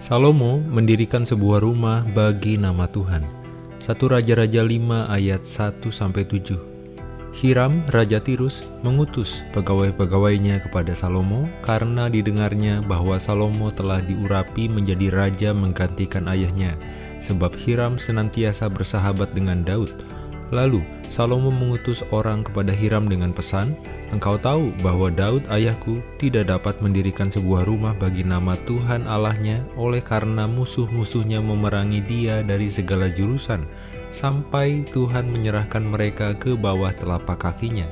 Salomo mendirikan sebuah rumah bagi nama Tuhan. 1 Raja-Raja 5 ayat 1-7 Hiram, Raja Tirus, mengutus pegawai-pegawainya kepada Salomo karena didengarnya bahwa Salomo telah diurapi menjadi raja menggantikan ayahnya, sebab Hiram senantiasa bersahabat dengan Daud. Lalu Salomo mengutus orang kepada Hiram dengan pesan, Engkau tahu bahwa Daud ayahku tidak dapat mendirikan sebuah rumah bagi nama Tuhan Allahnya oleh karena musuh-musuhnya memerangi dia dari segala jurusan, sampai Tuhan menyerahkan mereka ke bawah telapak kakinya.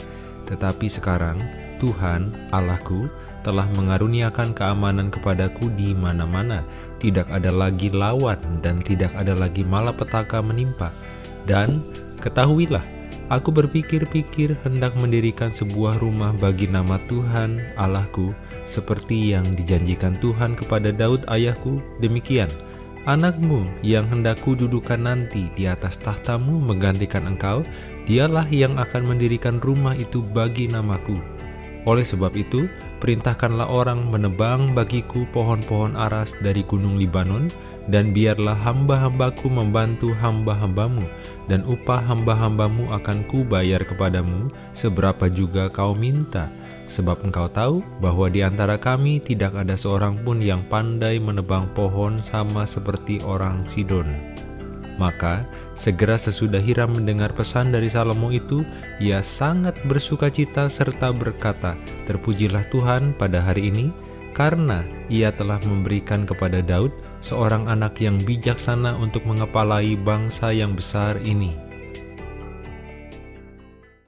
Tetapi sekarang Tuhan Allahku telah mengaruniakan keamanan kepadaku di mana-mana. Tidak ada lagi lawan dan tidak ada lagi malapetaka menimpa. Dan ketahuilah, aku berpikir-pikir hendak mendirikan sebuah rumah bagi nama Tuhan Allahku, seperti yang dijanjikan Tuhan kepada Daud ayahku, demikian. Anakmu yang hendak kududukan nanti di atas tahtamu menggantikan engkau, dialah yang akan mendirikan rumah itu bagi namaku. Oleh sebab itu, perintahkanlah orang menebang bagiku pohon-pohon aras dari gunung Libanon, dan biarlah hamba-hambaku membantu hamba-hambamu, dan upah hamba-hambamu akan kubayar kepadamu seberapa juga kau minta, sebab engkau tahu bahwa di antara kami tidak ada seorang pun yang pandai menebang pohon sama seperti orang Sidon. Maka segera sesudah Hiram mendengar pesan dari Salomo itu, ia sangat bersuka cita serta berkata, Terpujilah Tuhan pada hari ini, karena ia telah memberikan kepada Daud seorang anak yang bijaksana untuk mengepalai bangsa yang besar ini.